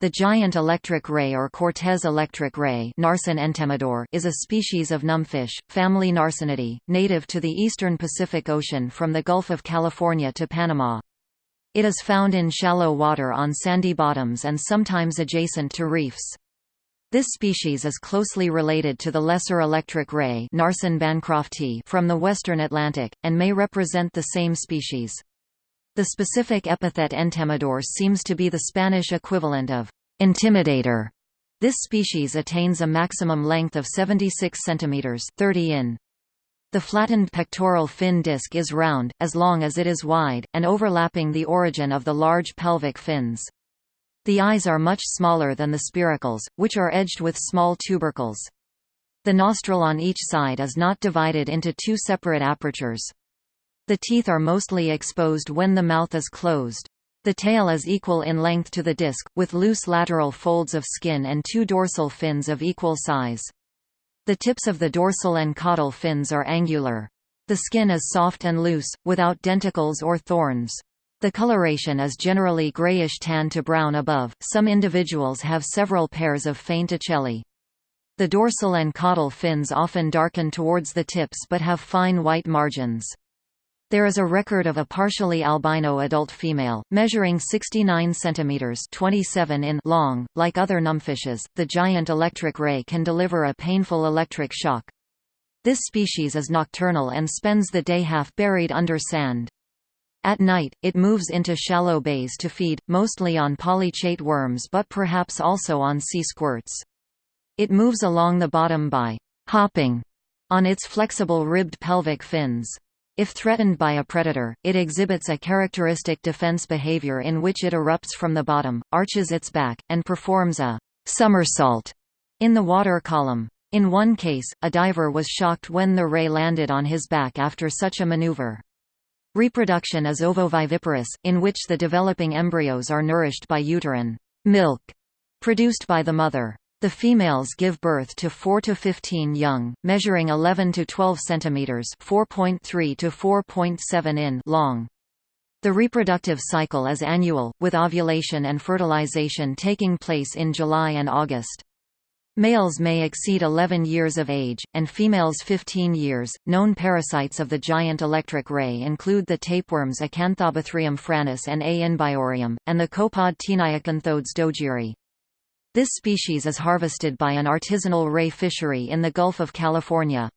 The giant electric ray or Cortez electric ray is a species of numbfish, family Narcinidae, native to the eastern Pacific Ocean from the Gulf of California to Panama. It is found in shallow water on sandy bottoms and sometimes adjacent to reefs. This species is closely related to the lesser electric ray from the western Atlantic, and may represent the same species. The specific epithet entemedor seems to be the Spanish equivalent of intimidator. This species attains a maximum length of 76 cm 30 in. The flattened pectoral fin disc is round, as long as it is wide, and overlapping the origin of the large pelvic fins. The eyes are much smaller than the spiracles, which are edged with small tubercles. The nostril on each side is not divided into two separate apertures. The teeth are mostly exposed when the mouth is closed. The tail is equal in length to the disc, with loose lateral folds of skin and two dorsal fins of equal size. The tips of the dorsal and caudal fins are angular. The skin is soft and loose, without denticles or thorns. The coloration is generally grayish tan to brown above, some individuals have several pairs of faint ocelli. The dorsal and caudal fins often darken towards the tips but have fine white margins. There is a record of a partially albino adult female, measuring 69 cm 27 in long. Like other numbfishes, the giant electric ray can deliver a painful electric shock. This species is nocturnal and spends the day half buried under sand. At night, it moves into shallow bays to feed, mostly on polychaete worms but perhaps also on sea squirts. It moves along the bottom by hopping on its flexible ribbed pelvic fins. If threatened by a predator, it exhibits a characteristic defense behavior in which it erupts from the bottom, arches its back, and performs a somersault in the water column. In one case, a diver was shocked when the ray landed on his back after such a maneuver. Reproduction is ovoviviparous, in which the developing embryos are nourished by uterine milk produced by the mother. The females give birth to 4 to 15 young, measuring 11 to 12 cm (4.3 to 4.7 in) long. The reproductive cycle is annual, with ovulation and fertilization taking place in July and August. Males may exceed 11 years of age, and females 15 years. Known parasites of the giant electric ray include the tapeworms Acanthobothrium franis and A. inbiorium, and the copepod Taeniacanthodes dojirii. This species is harvested by an artisanal ray fishery in the Gulf of California.